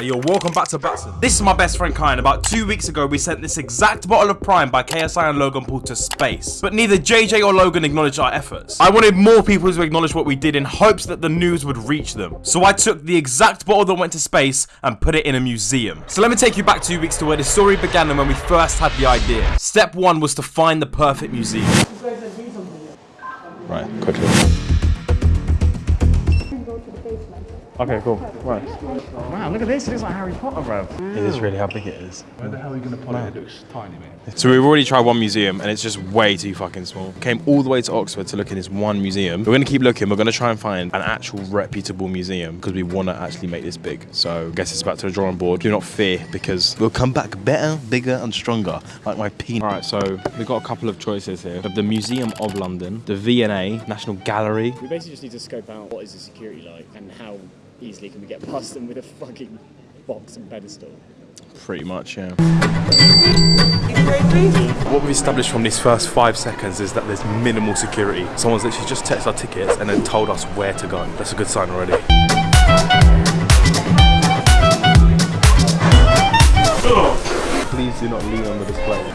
Yo, welcome back to Matson. This is my best friend Kyan. About two weeks ago, we sent this exact bottle of Prime by KSI and Logan Paul to space. But neither JJ or Logan acknowledged our efforts. I wanted more people to acknowledge what we did in hopes that the news would reach them. So I took the exact bottle that went to space and put it in a museum. So let me take you back two weeks to where the story began and when we first had the idea. Step one was to find the perfect museum. Right, quickly. Okay, cool. Right. Wow, look at this. It looks like Harry Potter, bro. It is really how big it is. Where the hell are you going to put it? It looks tiny, man. So we've already tried one museum and it's just way too fucking small. Came all the way to Oxford to look in this one museum. We're gonna keep looking. We're gonna try and find an actual reputable museum because we want to actually make this big. So I guess it's back to the drawing board. Do not fear because we'll come back better, bigger, and stronger, like my penis. All right, so we've got a couple of choices here: of the Museum of London, the V&A National Gallery. We basically just need to scope out what is the security like and how easily can we get past them with a fucking box and pedestal. Pretty much, yeah. What we've established from these first five seconds is that there's minimal security. Someone's literally just texted our tickets and then told us where to go. That's a good sign already. Please do not lean on the display.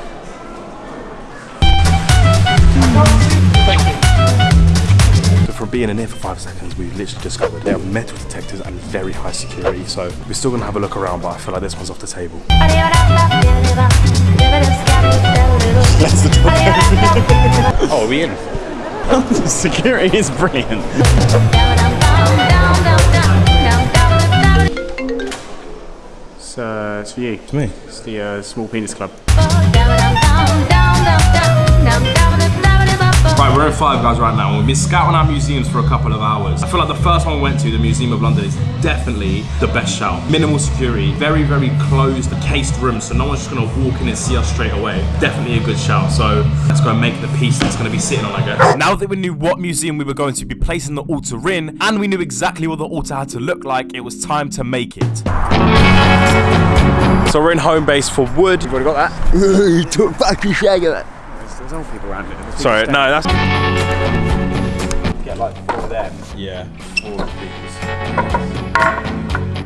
Being in here for five seconds, we literally discovered there are metal detectors and very high security. So we're still gonna have a look around, but I feel like this one's off the table. Oh, are we in? Security is brilliant. It's, uh, it's for you. It's me. It's the uh, Small Penis Club. We're in Five Guys right now, and we've been scouting our museums for a couple of hours. I feel like the first one we went to, the Museum of London, is definitely the best shout. Minimal security, very, very closed, the cased room, so no one's just gonna walk in and see us straight away. Definitely a good shout, so let's go and make the piece that's gonna be sitting on, I guess. Now that we knew what museum we were going to be placing the altar in, and we knew exactly what the altar had to look like, it was time to make it. So we're in Homebase for wood. You've already got that? you took fucking shag of it. There's, there's old people around it. There's Sorry, people no, that's... Get like four of them. Yeah. Four of these.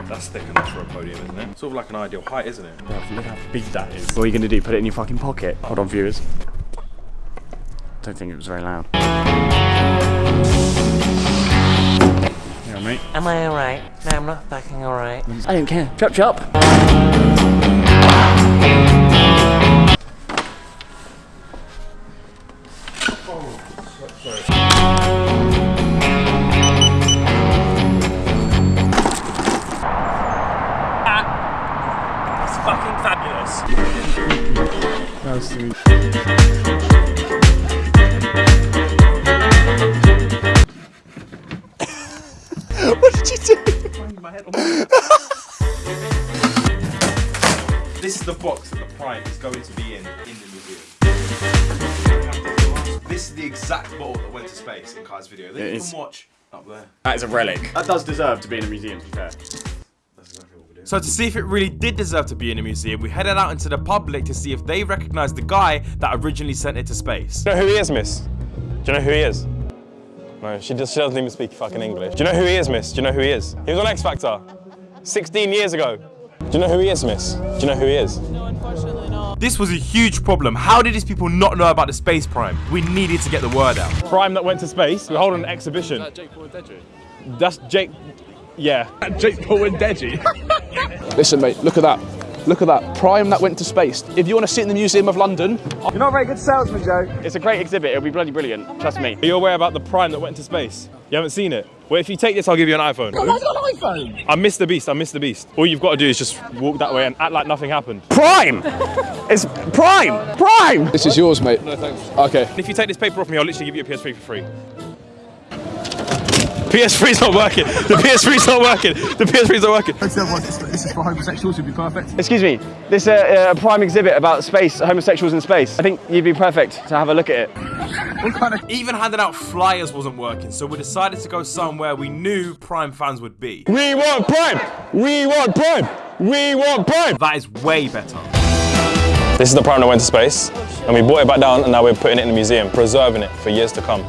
That's thick enough for a podium, isn't it? Sort of like an ideal height, isn't it? standing. Look how big that is. What are you going to do? Put it in your fucking pocket? Hold on, viewers. Don't think it was very loud. Yeah, mate. Am I alright? No, I'm not fucking alright. I don't care. Chop chop. This is the box that the prime is going to be in in the museum. This is the exact bottle that went to space in Kai's video. They It can is. watch up there. That is a relic. That does deserve to be in a museum, to be fair. That's exactly what we're doing. So to see if it really did deserve to be in a museum, we headed out into the public to see if they recognized the guy that originally sent it to space. Do you know who he is, miss? Do you know who he is? No, she, does, she doesn't even speak fucking English. Do you know who he is, miss? Do you know who he is? He was on X Factor 16 years ago. Do you know who he is, miss? Do you know who he is? No, unfortunately not. This was a huge problem. How did these people not know about the space prime? We needed to get the word out. Prime that went to space. We're holding an exhibition. That Jake Paul and Deji. That's Jake. Yeah. Jake Paul and Deji. Listen, mate, look at that. Look at that. Prime that went to space. If you want to sit in the Museum of London, You're not a very good salesman, Joe. It's a great exhibit. It'll be bloody brilliant. Trust me. Are you aware about the Prime that went to space? You haven't seen it? Well, if you take this, I'll give you an iPhone. I've got an iPhone. I'm Mr. Beast. I'm Mr. Beast. All you've got to do is just walk that way and act like nothing happened. Prime. it's Prime. Prime. This is yours, mate. No thanks. Okay. If you take this paper off me, I'll literally give you a PS3 for free. PS3's not working. The PS3's not working. The PS3's not working. This is for homosexuals, You'd be perfect. Excuse me. This uh, uh, prime exhibit about space, homosexuals in space. I think you'd be perfect to have a look at it. Even handing out flyers wasn't working, so we decided to go somewhere we knew Prime fans would be. We want Prime. We want Prime. We want Prime. That is way better. This is the Prime that went to space, and we brought it back down, and now we're putting it in the museum, preserving it for years to come.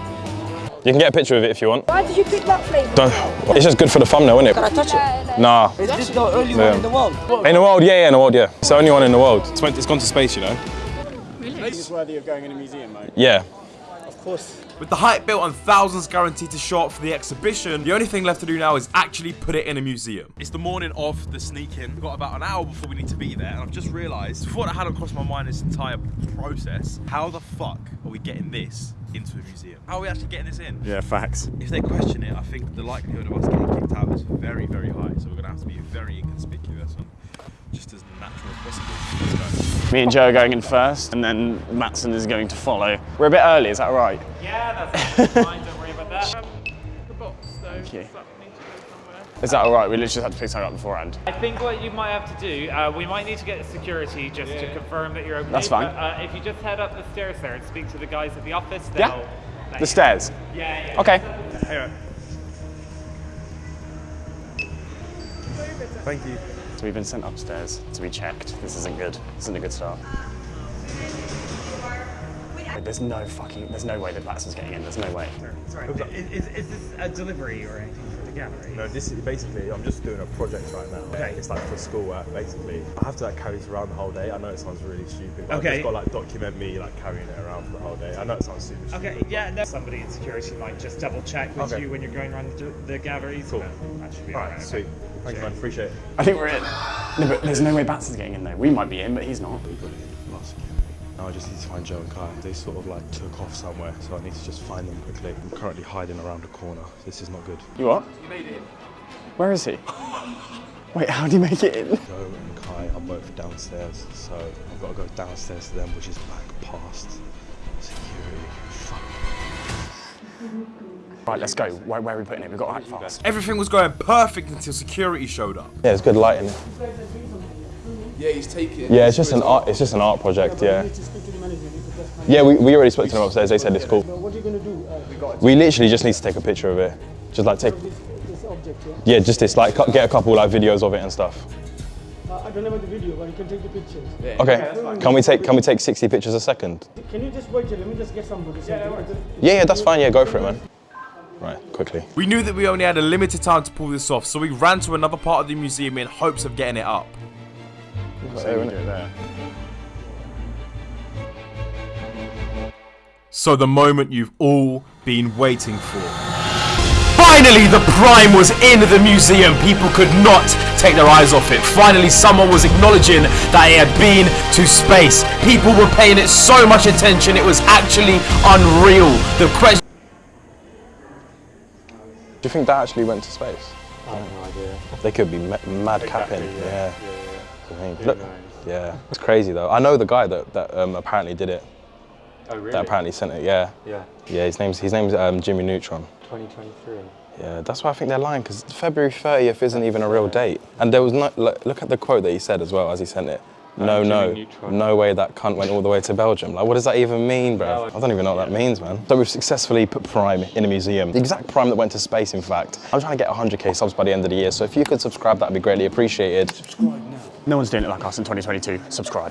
You can get a picture of it if you want. Why did you pick that flavour? Don't. It's just good for the thumbnail, isn't it? Can I touch it? Nah. Is this the only Yeah. one in the world? In the world, yeah, yeah, in the world, yeah. It's the only one in the world. It's, went, it's gone to space, you know. Really? It's worthy of going in a museum, mate. Yeah. Of course. With the hype built and thousands guaranteed to show up for the exhibition, the only thing left to do now is actually put it in a museum. It's the morning of the sneak-in. We've got about an hour before we need to be there, and I've just realised, the thought that hadn't crossed my mind this entire process, how the fuck are we getting this into a museum? How are we actually getting this in? Yeah, facts. If they question it, I think the likelihood of us getting kicked out is very, very high. So we're gonna have to be very inconspicuous and just as natural as possible. Let's go. Me and Joe are going in first, and then Matson is going to follow. We're a bit early, is that right? Yeah, that's fine, don't worry about that. Um, the box, though, you. that need to go somewhere? Is that all right? We literally had to pick something up beforehand. I think what you might have to do, uh, we might need to get security just to confirm that you're okay. That's fine. But, uh, if you just head up the stairs there and speak to the guys at the office, they'll Yeah. The you- stairs. Yeah, yeah. Okay. Thank you. So we've been sent upstairs to be checked. This isn't good. This isn't a good start. Wait, there's no fucking, there's no way that Matson's getting in. There's no way. Sorry, is, is, this a delivery or anything for the gallery? No, this is basically, I'm just doing a project right now. Okay. It's like for schoolwork, basically. I have to like carry this around the whole day. I know it sounds really stupid, but I've Okay. just got to like document me like carrying it around for the whole day. I know it sounds super stupid. Okay, yeah, no. Somebody in security might just double check with Okay. you when you're going around the, the galleries. Cool. That should be All alright. right, sweet. Thank you, man. Appreciate it. I think we're in. No, but there's no way Matson's getting in though. We might be in, but he's not. Last security. Now I just need to find Joe and Kai. They sort of like took off somewhere, so I need to just find them quickly. I'm currently hiding around a corner. This is not good. You what? You made it in. Where is he? Wait, how do you make it in? Joe and Kai are both downstairs, so I've got to go downstairs to them, which is back past security. Fuck. Right, let's go. Where, where are we putting it? We've got to act fast. Everything was going perfect until security showed up. Yeah, it's good lighting. Yeah, he's taking. Yeah, it's just an art. It's just an art project. Yeah. Yeah, we, we already spoke to them upstairs. They said it's cool. What are you going to do? Uh, We literally just need to take a picture of it. Just like take. this, this object, yeah? Yeah, just this. Like get a couple like videos of it and stuff. Uh, I don't have the video, but you can take the pictures. Okay. Can we take Can we take 60 pictures a second? Can you just wait here? Let me just get somebody. Yeah, Yeah, yeah, that's fine. Yeah, go for it, man. Right, quickly. We knew that we only had a limited time to pull this off, so we ran to another part of the museum in hopes of getting it up. So it there. So the moment you've all been waiting for. Finally, the Prime was in the museum. People could not take their eyes off it. Finally, someone was acknowledging that it had been to space. People were paying it so much attention, it was actually unreal. The question. Do you think that actually went to space? I have no idea. They could be ma- mad capping. Yeah. I mean, look- yeah. It's crazy though. I know the guy that, that um, apparently did it. Oh, really? That apparently sent it. Yeah. Yeah. Yeah. His name's his name's um, Jimmy Neutron. 2023. Yeah, that's why I think they're lying because February 30th isn't even a real date. And there was no look, look at the quote that he said as well as he sent it. No, no, no way that cunt went all the way to Belgium. Like, what does that even mean, bro? I don't even know what that means, man. So we've successfully put Prime in a museum. The exact Prime that went to space, in fact. I'm trying to get 100k subs by the end of the year, so if you could subscribe, that'd be greatly appreciated. No one's doing it like us in 2022. Subscribe.